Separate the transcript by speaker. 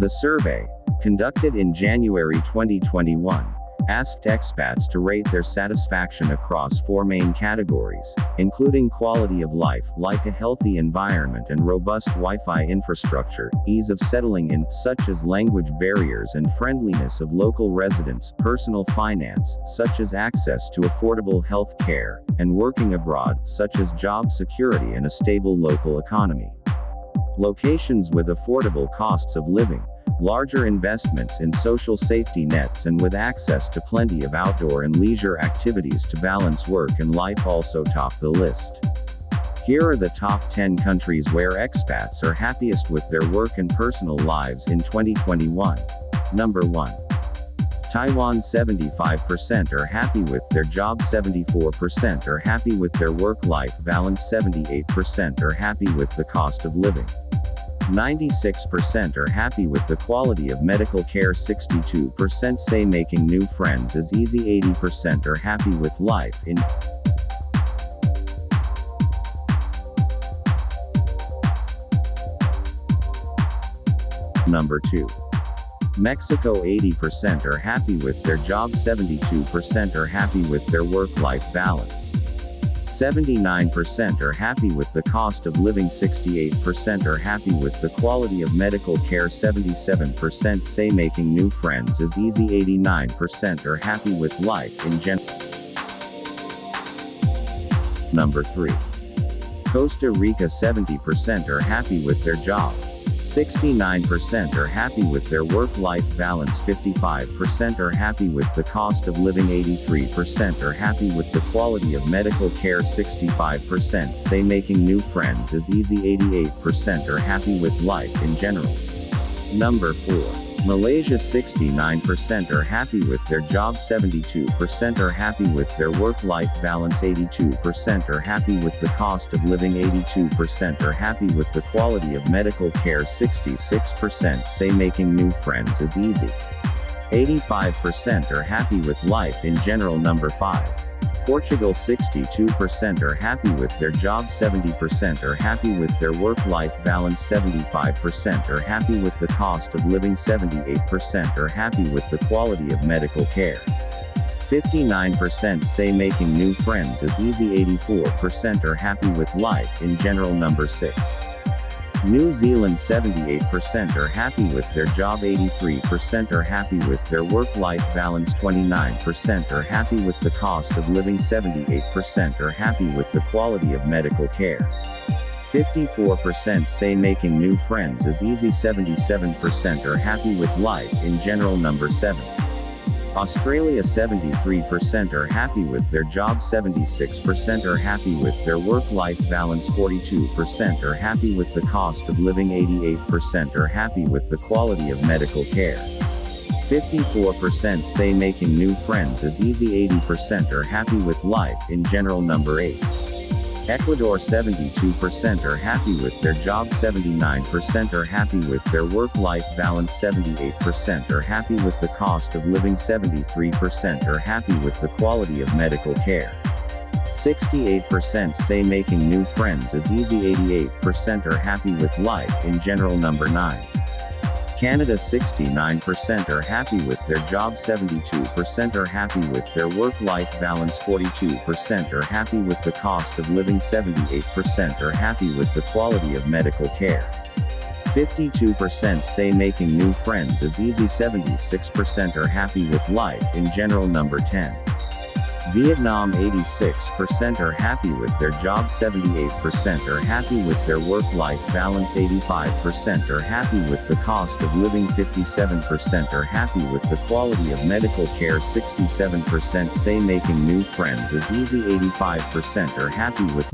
Speaker 1: The survey, conducted in January 2021, asked expats to rate their satisfaction across four main categories, including quality of life, like a healthy environment and robust Wi-Fi infrastructure, ease of settling in, such as language barriers and friendliness of local residents, personal finance, such as access to affordable health care, and working abroad, such as job security and a stable local economy. Locations with affordable costs of living, larger investments in social safety nets and with access to plenty of outdoor and leisure activities to balance work and life also top the list. Here are the top 10 countries where expats are happiest with their work and personal lives in 2021. Number 1. Taiwan 75% are happy with their job 74% are happy with their work-life balance 78% are happy with the cost of living. 96% are happy with the quality of medical care 62% say making new friends is easy 80% are happy with life in Number 2. Mexico 80% are happy with their job 72% are happy with their work-life balance. 79% are happy with the cost of living 68% are happy with the quality of medical care 77% say making new friends is easy 89% are happy with life in general. Number 3. Costa Rica 70% are happy with their job. 69% are happy with their work-life balance 55% are happy with the cost of living 83% are happy with the quality of medical care 65% say making new friends is easy 88% are happy with life in general. Number 4. Malaysia 69% are happy with their job 72% are happy with their work-life balance 82% are happy with the cost of living 82% are happy with the quality of medical care 66% say making new friends is easy. 85% are happy with life in general number 5. Portugal 62% are happy with their job 70% are happy with their work-life balance 75% are happy with the cost of living 78% are happy with the quality of medical care. 59% say making new friends is easy 84% are happy with life in general number 6. New Zealand 78% are happy with their job 83% are happy with their work-life balance 29% are happy with the cost of living 78% are happy with the quality of medical care. 54% say making new friends is easy 77% are happy with life in general number 7. Australia 73% are happy with their job 76% are happy with their work-life balance 42% are happy with the cost of living 88% are happy with the quality of medical care. 54% say making new friends is easy 80% are happy with life in general number 8. Ecuador 72% are happy with their job 79% are happy with their work-life balance 78% are happy with the cost of living 73% are happy with the quality of medical care. 68% say making new friends is easy 88% are happy with life in general number 9. Canada 69% are happy with their job 72% are happy with their work-life balance 42% are happy with the cost of living 78% are happy with the quality of medical care. 52% say making new friends is easy 76% are happy with life in general number 10. Vietnam 86% are happy with their job 78% are happy with their work-life balance 85% are happy with the cost of living 57% are happy with the quality of medical care 67% say making new friends is easy 85% are happy with